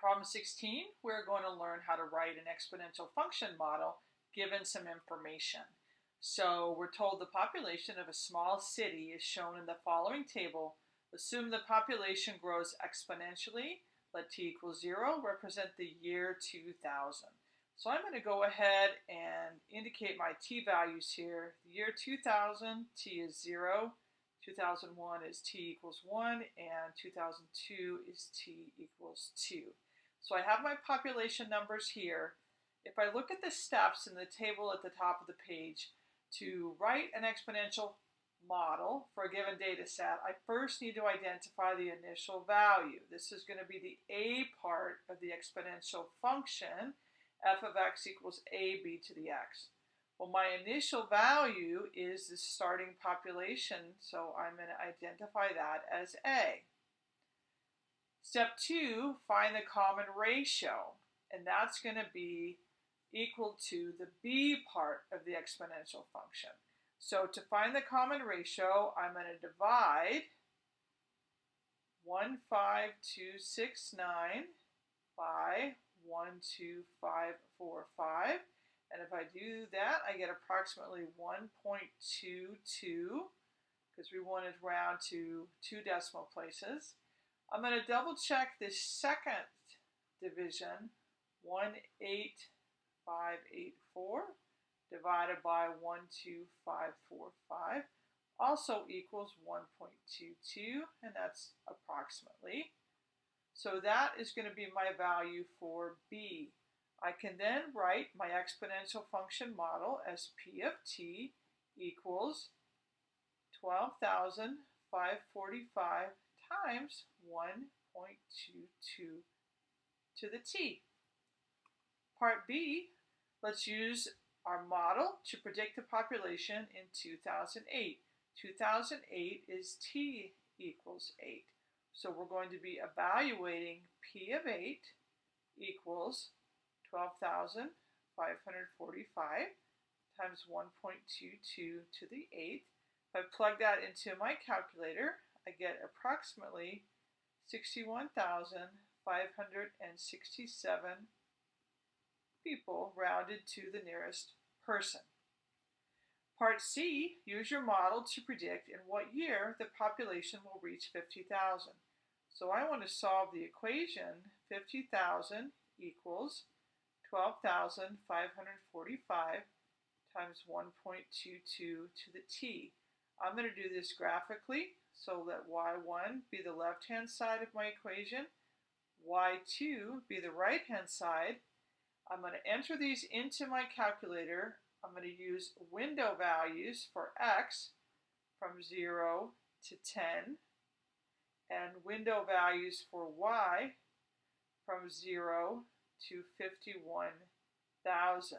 problem 16, we're going to learn how to write an exponential function model given some information. So we're told the population of a small city is shown in the following table. Assume the population grows exponentially. Let t equal 0 represent the year 2000. So I'm going to go ahead and indicate my t values here. The year 2000, t is 0. 2001 is t equals 1, and 2002 is t equals 2. So I have my population numbers here. If I look at the steps in the table at the top of the page to write an exponential model for a given data set, I first need to identify the initial value. This is going to be the a part of the exponential function, f of x equals ab to the x. Well, my initial value is the starting population, so I'm going to identify that as A. Step two, find the common ratio, and that's going to be equal to the b part of the exponential function. So to find the common ratio, I'm going to divide 15269 by 12545 and if I do that, I get approximately 1.22 because we wanted round to two decimal places. I'm going to double check this second division, 18584 divided by 12545 also equals 1.22, and that's approximately. So that is going to be my value for B. I can then write my exponential function model as p of t equals 12,545 times 1.22 to the t. Part B, let's use our model to predict the population in 2008. 2008 is t equals 8. So we're going to be evaluating p of 8 equals 12,545 times 1.22 to the 8th. If I plug that into my calculator, I get approximately 61,567 people rounded to the nearest person. Part C, use your model to predict in what year the population will reach 50,000. So I want to solve the equation 50,000 equals 12,545 times 1.22 to the t. I'm going to do this graphically so let y1 be the left-hand side of my equation, y2 be the right-hand side. I'm going to enter these into my calculator. I'm going to use window values for x from 0 to 10 and window values for y from 0 to 51,000.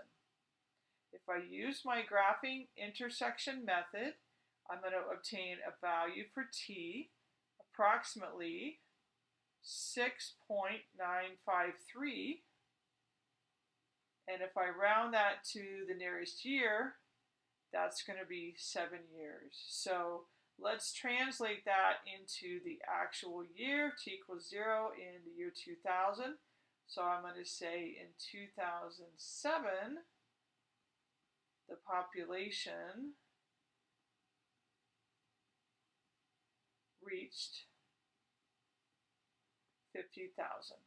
If I use my graphing intersection method, I'm going to obtain a value for t approximately 6.953. And if I round that to the nearest year, that's going to be seven years. So let's translate that into the actual year. t equals zero in the year 2000. So I'm going to say in 2007, the population reached 50,000.